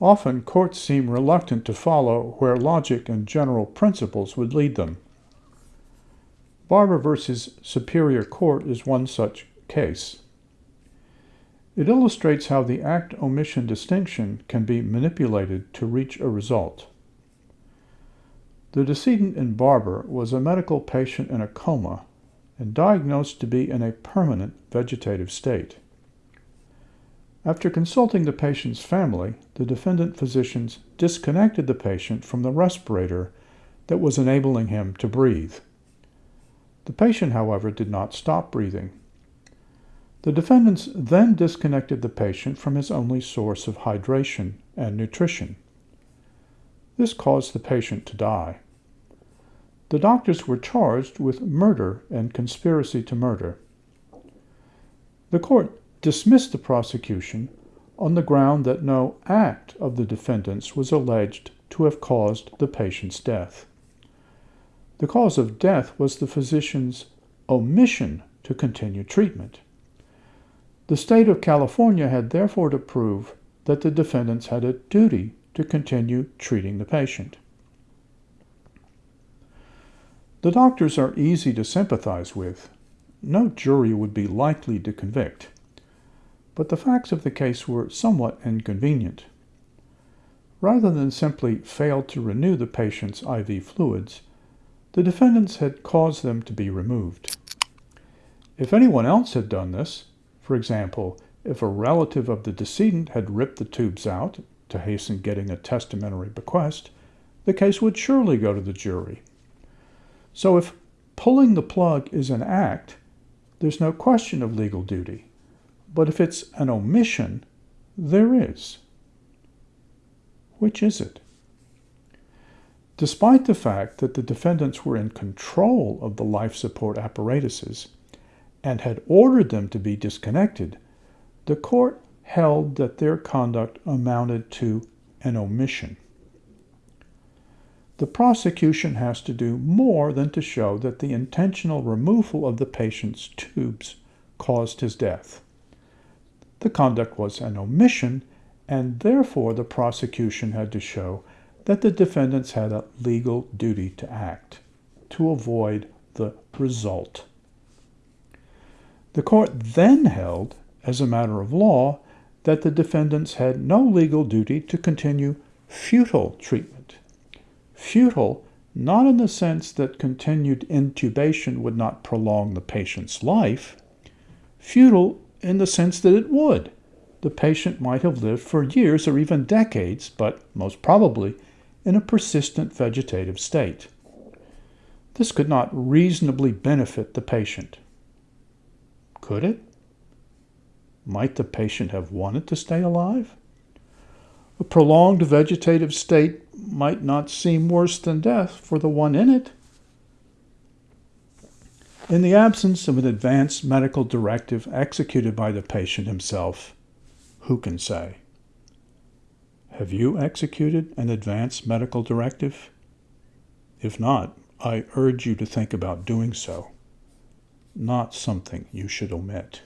Often, courts seem reluctant to follow where logic and general principles would lead them. Barber v. Superior Court is one such case. It illustrates how the act omission distinction can be manipulated to reach a result. The decedent in Barber was a medical patient in a coma and diagnosed to be in a permanent vegetative state. After consulting the patient's family, the defendant physicians disconnected the patient from the respirator that was enabling him to breathe. The patient, however, did not stop breathing. The defendants then disconnected the patient from his only source of hydration and nutrition. This caused the patient to die. The doctors were charged with murder and conspiracy to murder. The court dismissed the prosecution on the ground that no act of the defendants was alleged to have caused the patient's death. The cause of death was the physician's omission to continue treatment. The state of California had therefore to prove that the defendants had a duty to continue treating the patient. The doctors are easy to sympathize with. No jury would be likely to convict but the facts of the case were somewhat inconvenient. Rather than simply fail to renew the patient's IV fluids, the defendants had caused them to be removed. If anyone else had done this, for example, if a relative of the decedent had ripped the tubes out to hasten getting a testamentary bequest, the case would surely go to the jury. So if pulling the plug is an act, there's no question of legal duty. But if it's an omission, there is. Which is it? Despite the fact that the defendants were in control of the life support apparatuses and had ordered them to be disconnected, the court held that their conduct amounted to an omission. The prosecution has to do more than to show that the intentional removal of the patient's tubes caused his death the conduct was an omission, and therefore the prosecution had to show that the defendants had a legal duty to act to avoid the result. The court then held, as a matter of law, that the defendants had no legal duty to continue futile treatment. Futile, not in the sense that continued intubation would not prolong the patient's life, futile in the sense that it would. The patient might have lived for years or even decades, but most probably in a persistent vegetative state. This could not reasonably benefit the patient. Could it? Might the patient have wanted to stay alive? A prolonged vegetative state might not seem worse than death for the one in it. In the absence of an advance medical directive executed by the patient himself, who can say? Have you executed an advance medical directive? If not, I urge you to think about doing so, not something you should omit.